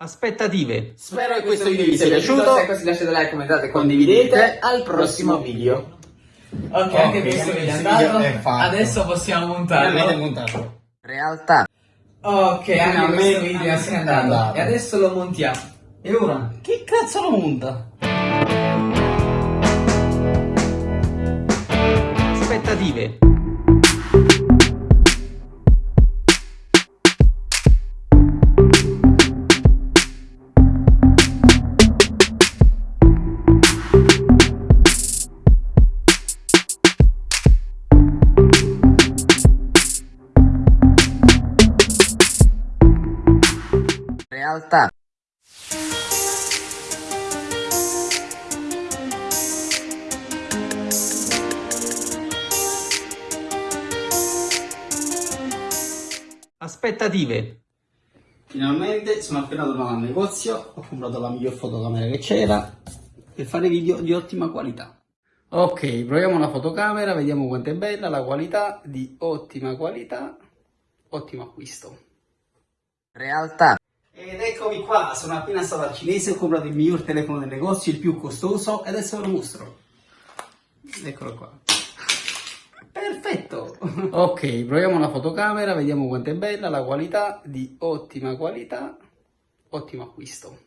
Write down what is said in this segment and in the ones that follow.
Aspettative. Spero che questo video vi sia piaciuto. Se è così lasciate like, commentate e condividete. Al prossimo video. Ok, anche questo video è andato. Adesso possiamo montarlo. montato. Realtà. Ok, anche questo video è andato. andato. E adesso lo montiamo. E ora? Chi cazzo lo monta? Aspettative. Realtà. Aspettative. Finalmente sono appena tornato al negozio, ho comprato la miglior fotocamera che c'era per fare video di ottima qualità. Ok, proviamo la fotocamera, vediamo quanto è bella, la qualità di ottima qualità, ottimo acquisto. Realtà. Ed eccomi qua, sono appena stato al cinese, ho comprato il miglior telefono del negozio, il più costoso, e adesso ve lo mostro. Eccolo qua. Perfetto! Ok, proviamo la fotocamera, vediamo quanto è bella, la qualità di ottima qualità, ottimo acquisto.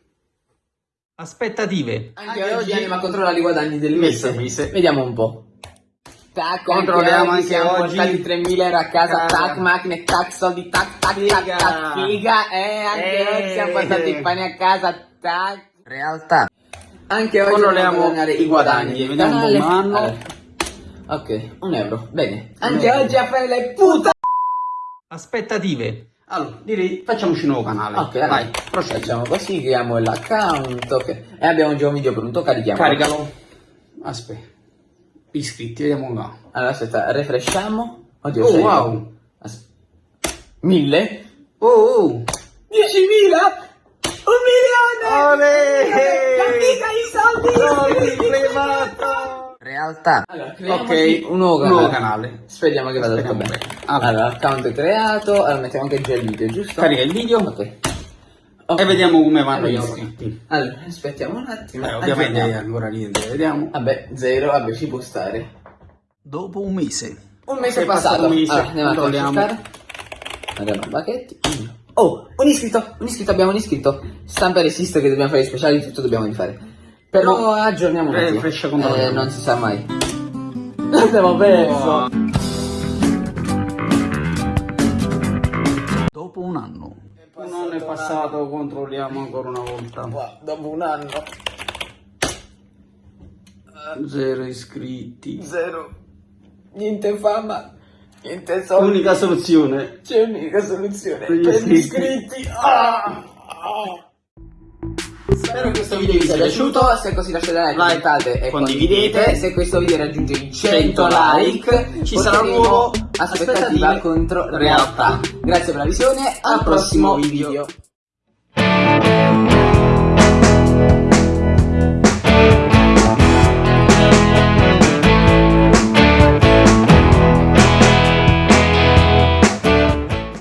Aspettative. Anche oggi andiamo a controllare i guadagni del mese. mese. Vediamo un po'. Tac, Controlliamo anche siamo oggi. portati 3000 euro a casa, Ah. tac, macchine, tac, soldi, tac, tac, tac, Figa. tac, figa, eh, anche Eh. oggi siamo portati i pani a casa, tac. Realtà. Anche oggi Controlliamo i guadagni, vediamo Canale. un anno. Allora. Ok, un euro, bene. Anche euro. oggi a fare le puta. Aspettative. Allora, direi facciamoci un nuovo canale. Ok, vai, vai, procedi. facciamo così, creiamo l'account, ok. E abbiamo già un video pronto, carichiamo. Caricalo. Aspetta. Iscritti, vediamo qua. Allora, aspetta, refresciamo. Oddio, Oh, wow. As- Mille? Oh, oh. 10.000? Un milione! Olè! Capica i soldi! Plebato! Realtà. Allora, Ok, un nuovo canale. nuovo canale. Speriamo che vada tutto bene. bene. Allora. Allora, account è creato. Allora, mettiamo anche già il video, giusto? Carica il video Ok. Ok. e vediamo come vanno gli iscritti. Allora, aspettiamo un attimo. Eh, ovviamente Aggiorniamo. ancora niente, vediamo. Vabbè, zero, vabbè, ci può stare. Dopo un mese. Un mese È passato. passato un mese, Allora, andiamo a controlliamo. controllare. Andiamo a Bacchetti. Oh, un iscritto, un iscritto, abbiamo un iscritto. Stampa resiste che dobbiamo fare i speciali, tutto dobbiamo rifare. Però No. aggiorniamo un Eh, attimo. Eh, non si sa mai. Abbiamo perso. Dopo un anno. Un anno è passato, controlliamo ancora una volta. Wow, dopo un anno. Zero iscritti. Zero. Niente fama, niente soldi. L'unica soluzione. C'è un'unica soluzione. Per gli iscritti. iscritti. Ah! Spero che questo video vi sia piaciuto, se è così lasciate like, commentate e condividete. condividete. Se questo video raggiunge i 100 100 like, ci sarà un nuovo aspettativa contro realtà. Grazie per la visione, al prossimo video.